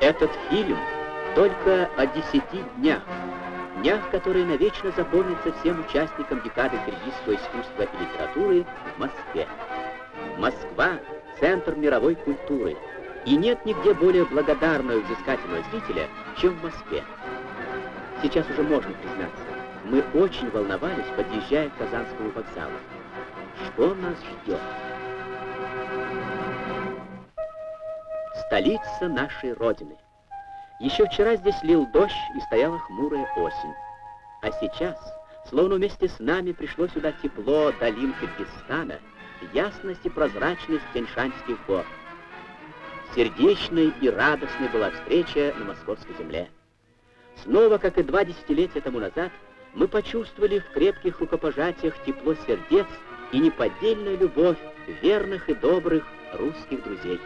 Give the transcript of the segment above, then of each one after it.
Этот фильм только о десяти днях, днях, которые навечно запомнятся всем участникам декады киргизского искусства и литературы в Москве. Москва — центр мировой культуры, и нет нигде более благодарного и взыскательного зрителя, чем в Москве. Сейчас уже можно признаться, мы очень волновались, подъезжая к Казанскому вокзалу. Что нас ждет? Столица нашей Родины. Еще вчера здесь лил дождь и стояла хмурая осень. А сейчас, словно вместе с нами пришло сюда тепло долин Киргизстана, ясность и прозрачность Тяньшанских гор. Сердечной и радостной была встреча на московской земле. Снова, как и два десятилетия тому назад, мы почувствовали в крепких рукопожатиях тепло сердец и неподдельную любовь верных и добрых русских друзей.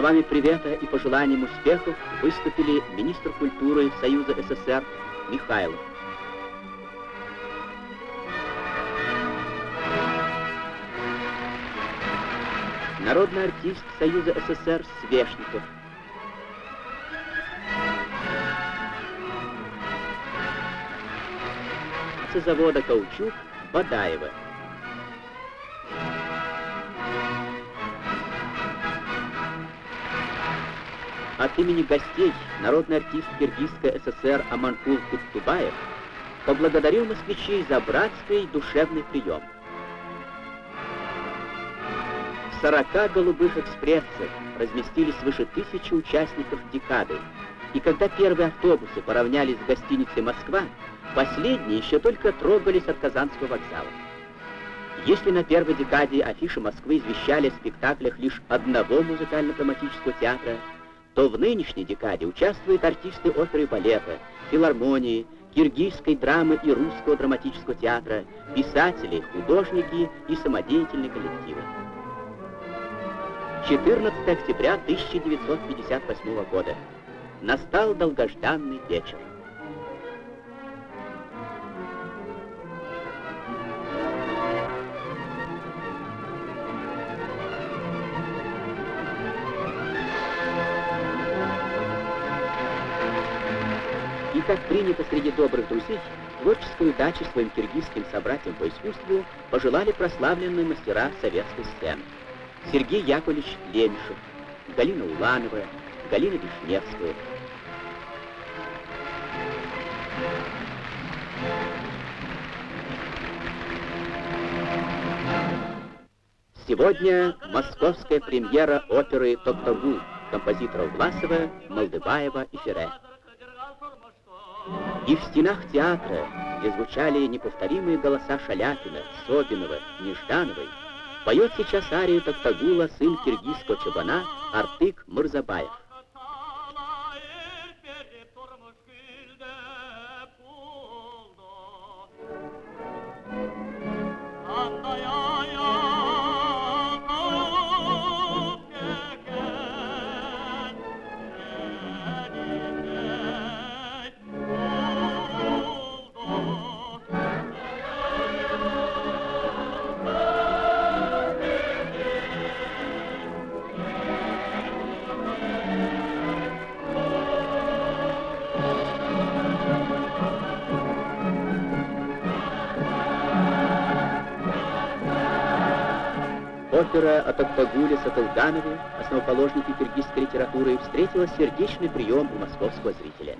Словами привета и пожеланием успехов выступили министр культуры Союза СССР Михайлов. Народный артист Союза СССР Свешников. завода «Каучук» Бадаева. От имени гостей народный артист Киргизской ССР Аманкул Куттубаев поблагодарил москвичей за братский душевный прием. В 40 голубых экспрессах разместились свыше тысячи участников декады, и когда первые автобусы поравнялись с гостиницей «Москва», последние еще только трогались от Казанского вокзала. Если на первой декаде афиши Москвы извещали о спектаклях лишь одного музыкально-драматического театра, то в нынешней декаде участвуют артисты оперы и балета, филармонии, киргизской драмы и русского драматического театра, писатели, художники и самодеятельные коллективы. 14 октября 1958 года. Настал долгожданный вечер. Как принято среди добрых друзей, творческой удачи своим киргизским собратьям по искусству пожелали прославленные мастера советской сцены. Сергей Яковлевич Лемешев, Галина Уланова, Галина Вишневская. Сегодня московская премьера оперы «Токтагул» композиторов Власова, Молдыбаева и Ферре. И в стенах театра, где звучали неповторимые голоса Шаляпина, Собинова, Неждановой, поет сейчас арию Токтагула сын киргизского чабана Артык Мырзабаев. О Токтагуле Сатылганове, основоположнике киргизской литературы, встретила сердечный прием у московского зрителя.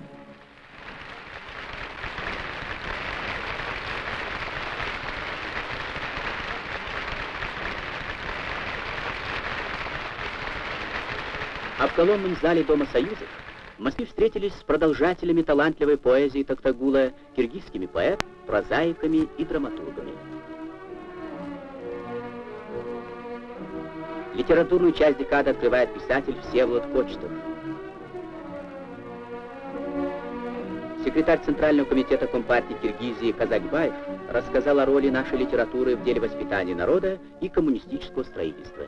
А в колонном зале Дома Союзов в Москве встретились с продолжателями талантливой поэзии Токтагула, киргизскими поэтами, прозаиками и драматургами. Литературную часть декады открывает писатель Всеволод Кочетов. Секретарь Центрального комитета Компартии Киргизии Казакбаев рассказал о роли нашей литературы в деле воспитания народа и коммунистического строительства.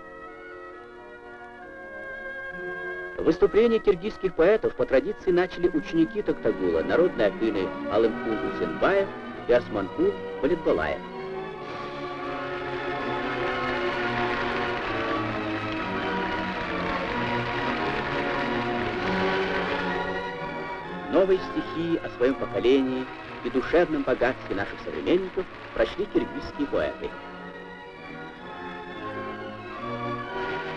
Выступление киргизских поэтов по традиции начали ученики Токтагула, народные афины Алымкул Усенбаев и Османкул Политбалаев. Новые стихи о своем поколении и душевном богатстве наших современников прочли киргизские поэты.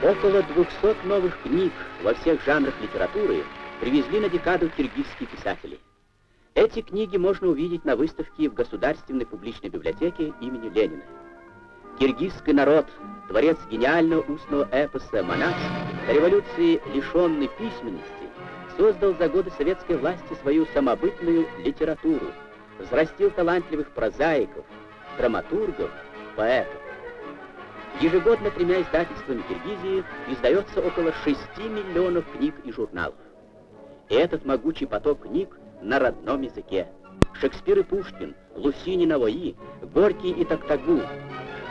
Около 200 новых книг во всех жанрах литературы привезли на декаду киргизские писатели. Эти книги можно увидеть на выставке в Государственной публичной библиотеке имени Ленина. Киргизский народ, творец гениального устного эпоса «Монах», до революции лишенный письменности, создал за годы советской власти свою самобытную литературу, взрастил талантливых прозаиков, драматургов, поэтов. Ежегодно тремя издательствами Киргизии издается около 6 миллионов книг и журналов. И этот могучий поток книг на родном языке. Шекспир и Пушкин, Лусини Навои, Горький и Токтагу.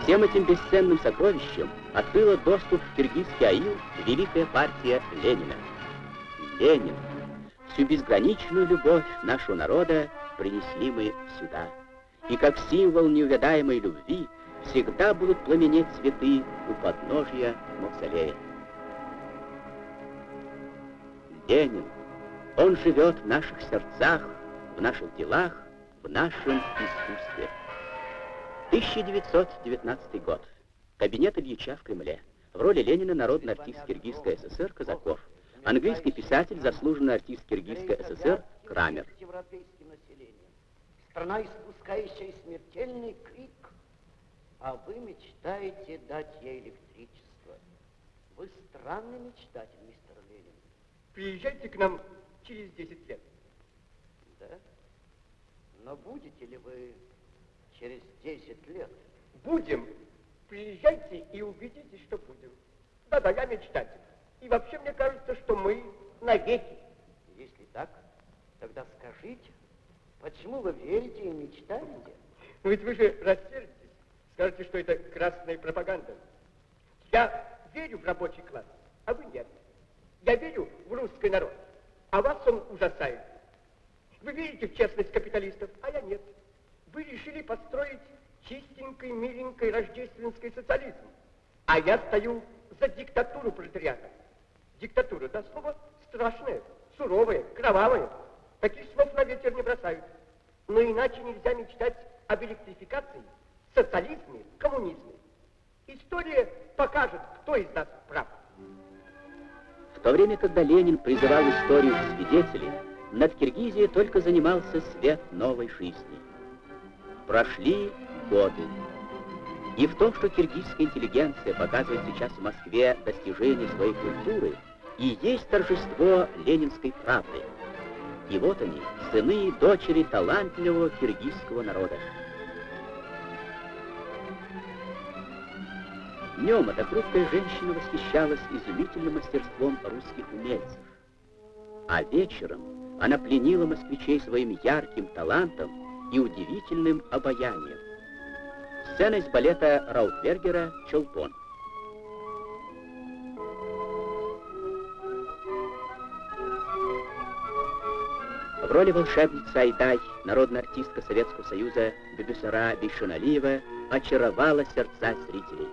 Всем этим бесценным сокровищем открыла доступ в киргизский аил великая партия Ленина. Ленин. Всю безграничную любовь нашего народа принесли мы сюда. И как символ неувядаемой любви всегда будут пламенеть цветы у подножья мавзолея. Ленин, он живет в наших сердцах, в наших делах, в нашем искусстве. 1919 год. Кабинет Ильича в Кремле. В роли Ленина народный артист Киргизской ССР Казаков. Английский писатель, заслуженный артист Киргизской ССР Крамер. Страна, испускающая смертельный крик, а вы мечтаете дать ей электричество. Вы странный мечтатель, мистер Ленин. Приезжайте к нам через 10 лет. Да? Но будете ли вы через 10 лет? Будем. Приезжайте и увидите, что будем. Да-да, я мечтатель. И вообще мне кажется, что мы навеки. Если так, тогда скажите, почему вы верите и мечтаете? Ну ведь вы же рассердитесь, скажете, что это красная пропаганда. Я верю в рабочий класс, а вы нет. Я верю в русский народ, а вас он ужасает. Вы верите в честность капиталистов, а я нет. Вы решили построить чистенький, миленький рождественский социализм, а я стою за диктатуру пролетариата. Диктатура, да, слово страшное, суровое, кровавое. Таких слов на ветер не бросают. Но иначе нельзя мечтать об электрификации, социализме, коммунизме. История покажет, кто из нас прав. В то время, когда Ленин призывал историю к свидетелей, над Киргизией только занимался свет новой жизни. Прошли годы. И в том, что киргизская интеллигенция показывает сейчас в Москве достижения своей культуры, и есть торжество ленинской правды. И вот они, сыны и дочери талантливого киргизского народа. Днем эта хрупкая женщина восхищалась изумительным мастерством русских умельцев. А вечером она пленила москвичей своим ярким талантом и удивительным обаянием. Сцена из балета Раутбергера «Чолпон». В роли волшебницы Айдай народная артистка Советского Союза Бебюсара Бейшаналиева очаровала сердца зрителей.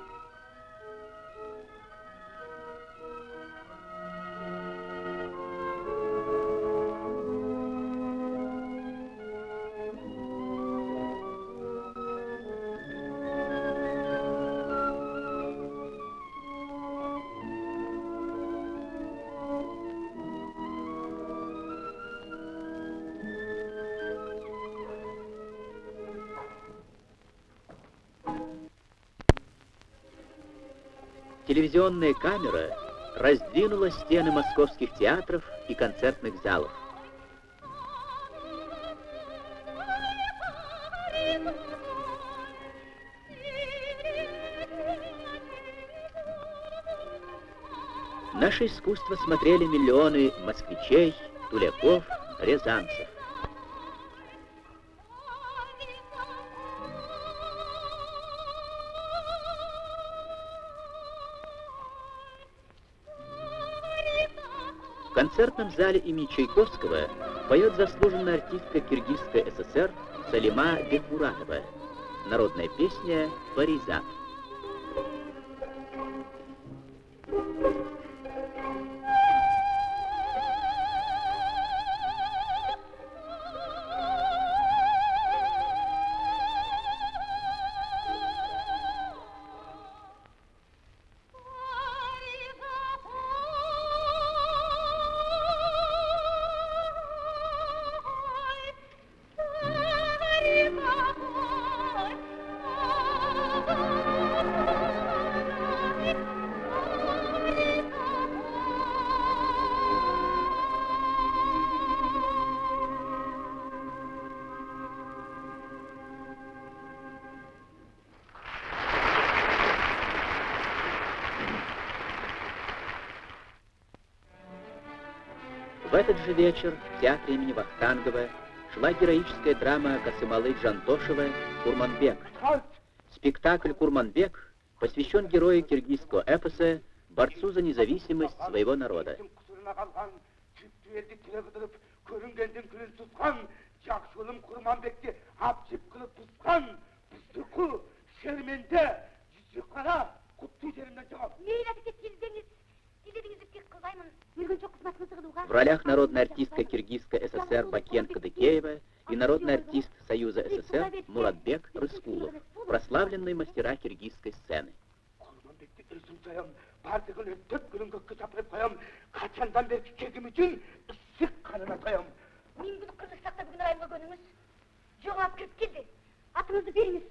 Телевизионная камера раздвинула стены московских театров и концертных залов. Наше искусство смотрели миллионы москвичей, туляков, рязанцев. Зале имени Чайковского поет заслуженная артистка Киргизской ССР Салима Бекмуратова. Народная песня «Паризат». В этот же вечер в театре имени Вахтангова шла героическая драма Касымалы Джантошева «Курманбек». Спектакль «Курманбек» посвящен герою киргизского эпоса, борцу за независимость своего народа. көрінгендің В ролях народная артистка Киргизской ССР Бакен Кадыкеева и народный артист Союза СССР Муратбек Рыскулов, прославленные мастера киргизской сцены. құрманбекті ірсін sayам бардығын өттіп күлін көкке шапырып қоям қашандан бері кегім үшін ісік қанына тоям Мен bunu Kırgızстанда бүгін райымға көніңіз. Жоғалып кіріп келді. Атыңызды беріңіз.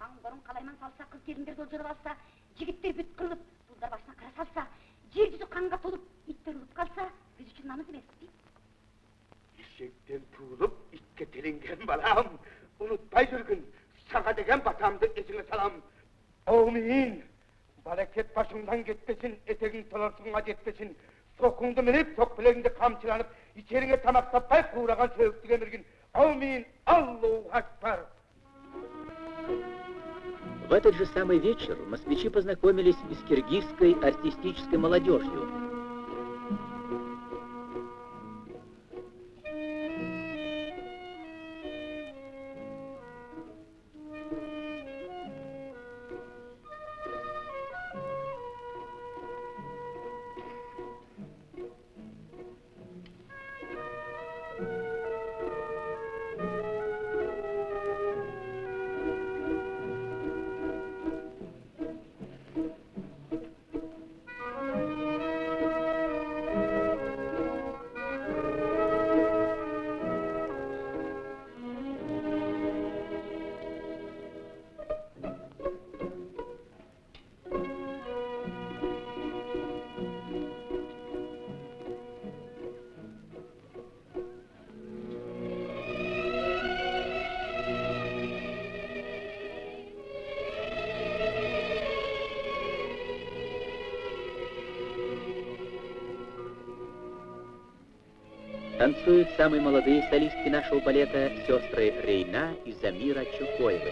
Қаңғырын қалайман салса, қыз келіндер жолжырып алса, жігіттер бүт қырылып, бұлдар басына қара салса, жер жүзі қанға толып, иттер ұлып қалса, біз үшін намыс емес дейді. ешектен туылып итке теленген балам ұмытпай жүргін саға деген батамды есіңе салам әумин барекет башыңдан кетпесін етегің толарсыңға жетпесін соқыңды мініп соқпілегіңді қамшыланып ичеріңе тамақ таппай қураған сөйікті кеміргін әумин аллаху акбар В этот же самый вечер москвичи познакомились с киргизской артистической молодежью. Танцуют самые молодые солистки нашего балета сестры Рейна и Замира Чукоевы.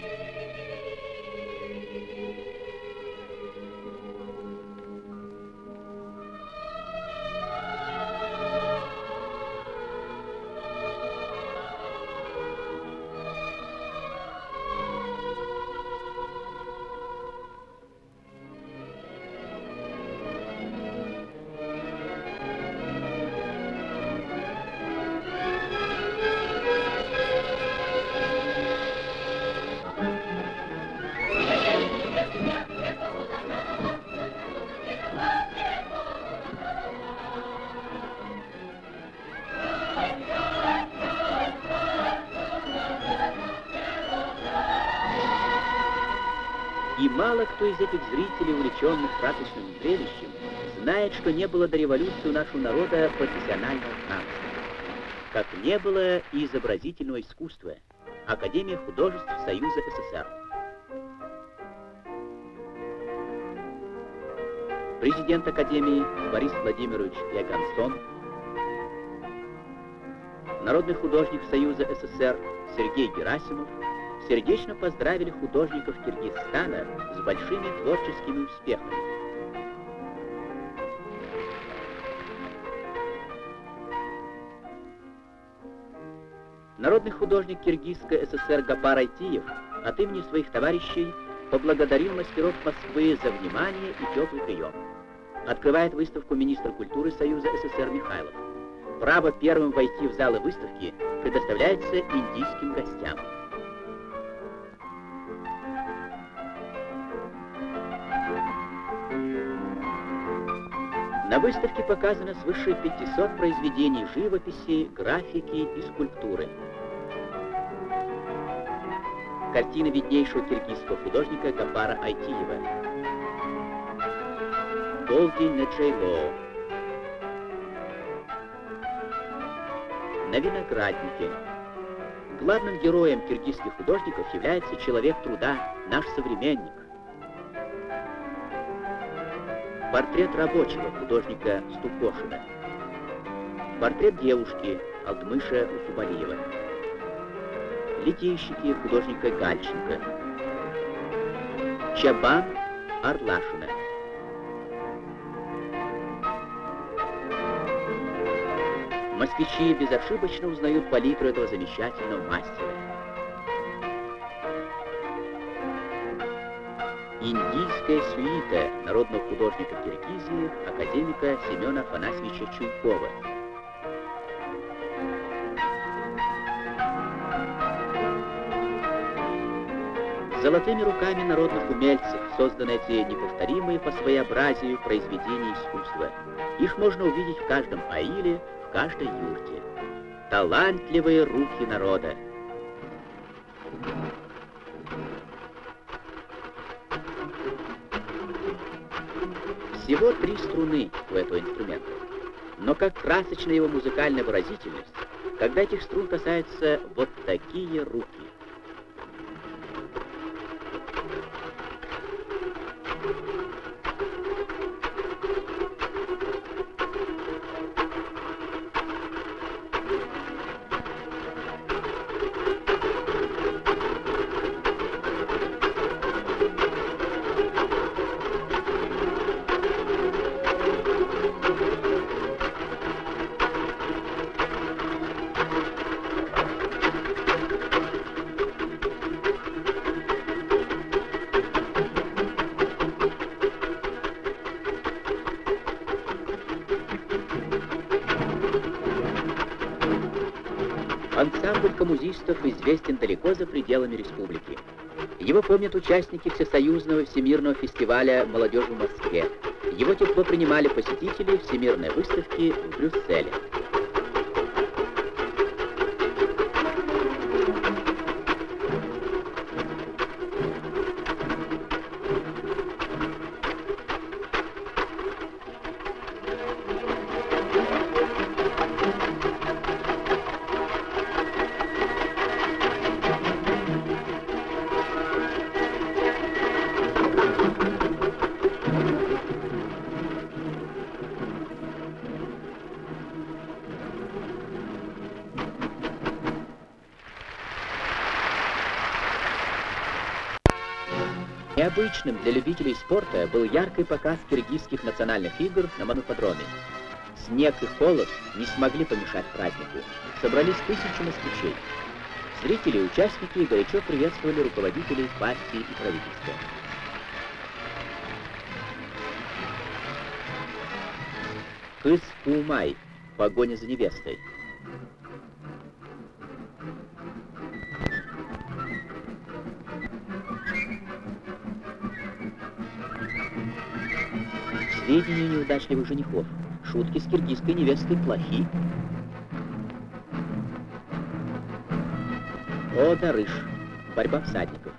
Кто из этих зрителей, увлеченных красочным зрелищем, знает, что не было до революции у нашего народа профессионального танца. Как не было и изобразительного искусства. Академия художеств Союза СССР. Президент Академии Борис Владимирович Ягансон, народный художник Союза СССР Сергей Герасимов сердечно поздравили художников Киргизстана с большими творческими успехами. Народный художник Киргизской ССР Гапар Айтиев от имени своих товарищей поблагодарил мастеров Москвы за внимание и теплый прием. Открывает выставку министр культуры Союза СССР Михайлов. Право первым войти в залы выставки предоставляется индийским гостям. На выставке показано свыше 500 произведений живописи, графики и скульптуры. Картина виднейшего киргизского художника Гапара Айтиева. Полдень на Джейло. На винограднике. Главным героем киргизских художников является человек труда, наш современник. Портрет рабочего художника Стукошина. Портрет девушки Алтмыша Усубалиева. Литейщики художника Гальченко. Чабан Арлашина. Москвичи безошибочно узнают палитру этого замечательного мастера. Индийская сюита народного художника Киргизии, академика Семена Афанасьевича Чуйкова. Золотыми руками народных умельцев созданы эти неповторимые по своеобразию произведения искусства. Их можно увидеть в каждом аиле, в каждой юрте. Талантливые руки народа. Всего три струны у этого инструмента. Но как красочна его музыкальная выразительность, когда этих струн касаются вот такие руки. Коммузистов известен далеко за пределами республики. Его помнят участники Всесоюзного всемирного фестиваля молодежи в Москве. Его тепло принимали посетители Всемирной выставки в Брюсселе. Необычным для любителей спорта был яркий показ киргизских национальных игр на Мануподроме. Снег и холод не смогли помешать празднику. Собрались тысячи москвичей. Зрители и участники горячо приветствовали руководителей партии и правительства. Кыс Пумай. Погоня за невестой. Сведения неудачливых женихов. Шутки с киргизской невестой плохи. О, Дарыш. Борьба всадников.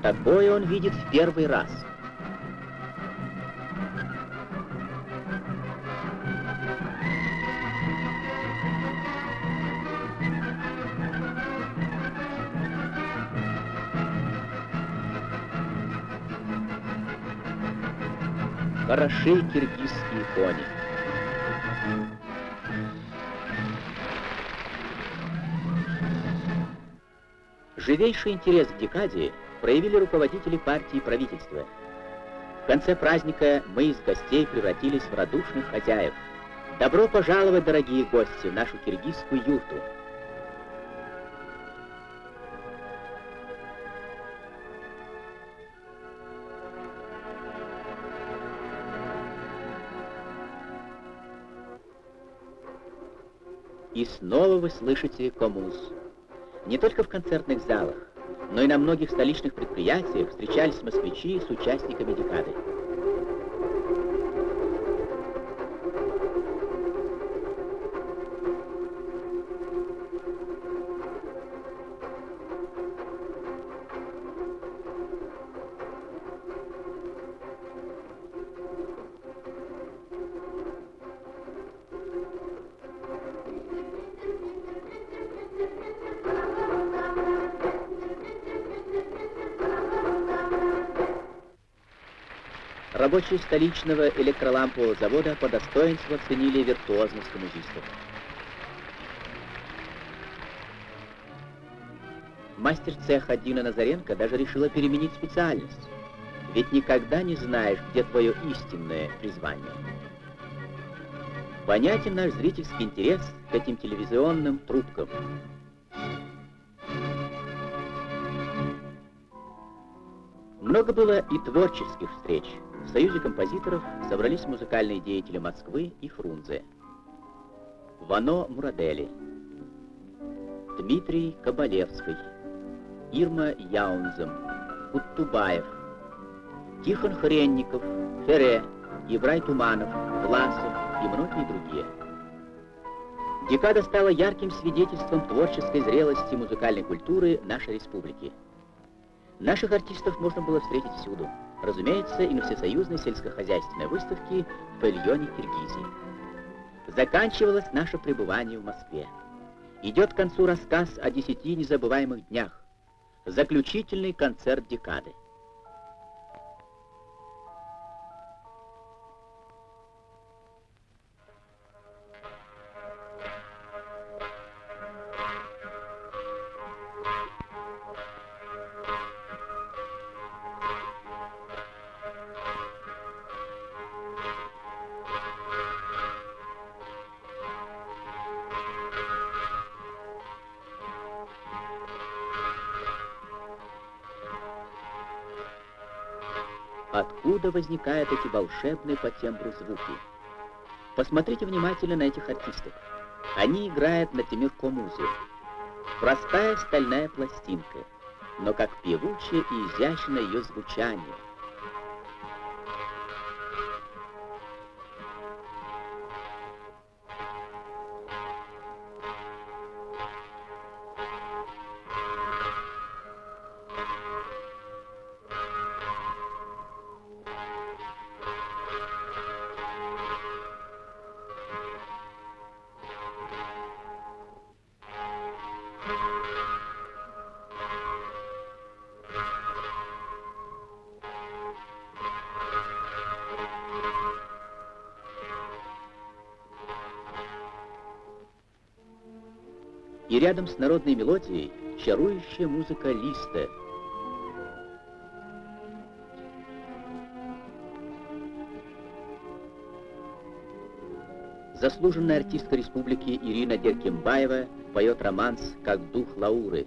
Такое он видит в первый раз. Хороши киргизские кони. Живейший интерес к декаде проявили руководители партии и правительства. В конце праздника мы из гостей превратились в радушных хозяев. Добро пожаловать, дорогие гости, в нашу киргизскую юрту. И снова вы слышите коммуз. Не только в концертных залах, но и на многих столичных предприятиях встречались москвичи с участниками декады. Рабочие столичного электролампового завода по достоинству оценили виртуозность коммузистов. Мастер цеха Дина Назаренко даже решила переменить специальность. Ведь никогда не знаешь, где твое истинное призвание. Понятен наш зрительский интерес к этим телевизионным трубкам. Много было и творческих встреч. В Союзе композиторов собрались музыкальные деятели Москвы и Фрунзе. Вано Мурадели, Дмитрий Кабалевский, Ирма Яунзем, Куттубаев, Тихон Хренников, Фере, Ибрай Туманов, Власов и многие другие. Декада стала ярким свидетельством творческой зрелости музыкальной культуры нашей республики. Наших артистов можно было встретить всюду. Разумеется, и на всесоюзной сельскохозяйственной выставке в павильоне Киргизии. Заканчивалось наше пребывание в Москве. Идет к концу рассказ о десяти незабываемых днях. Заключительный концерт декады. Откуда возникают эти волшебные по тембру звуки? Посмотрите внимательно на этих артистов. Они играют на темирко-музе. Простая стальная пластинка, но как певучее и изящное ее звучание. Рядом с народной мелодией чарующая музыка листа. Заслуженная артистка республики Ирина Деркембаева поет романс «Как дух Лауры».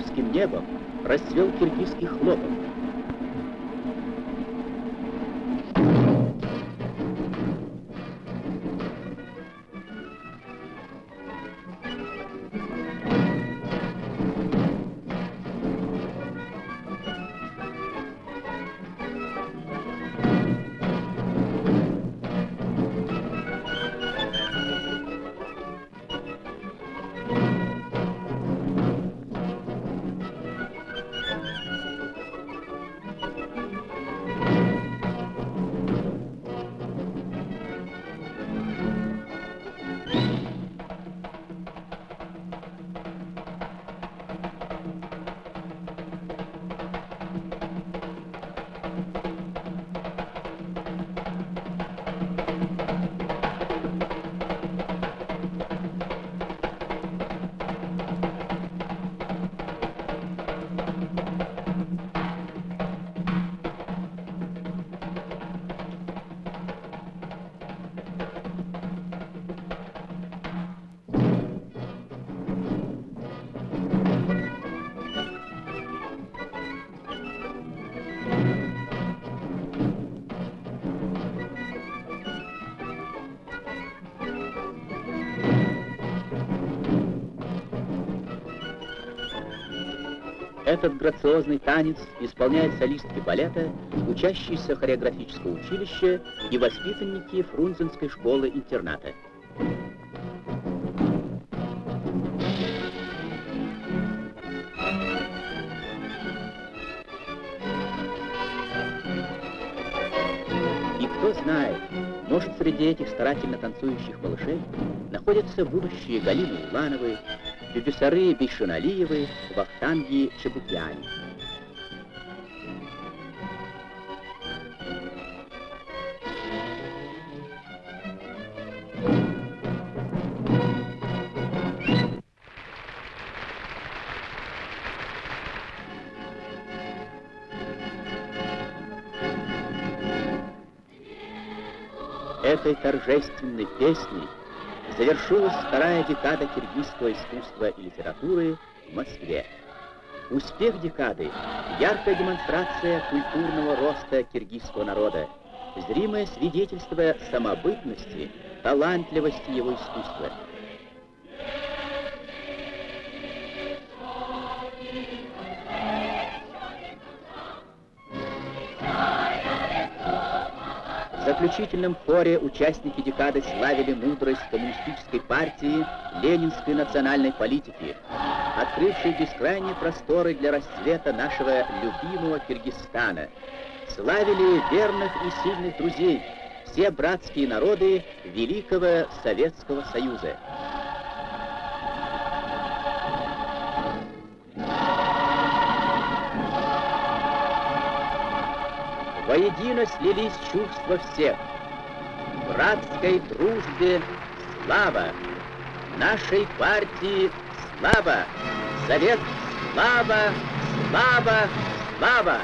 Московским небом расцвел киргизский хлопок. Этот грациозный танец исполняют солистки балета, учащиеся хореографического училища и воспитанники Фрунзенской школы-интерната. И кто знает, может, среди этих старательно танцующих малышей находятся будущие Галины Улановы, Бибисары Бейшиналиевы, Вахтанги Чебукяни. Этой торжественной песней завершилась вторая декада киргизского искусства и литературы в Москве. Успех декады – яркая демонстрация культурного роста киргизского народа, зримое свидетельство самобытности, талантливости его искусства. Заключительном хоре участники декады славили мудрость коммунистической партии, ленинской национальной политики, открывшей бескрайние просторы для расцвета нашего любимого Киргизстана. Славили верных и сильных друзей, все братские народы Великого Советского Союза. Воедино слились чувства всех. Братской дружбе слава, нашей партии слава, Совет слава, слава, слава!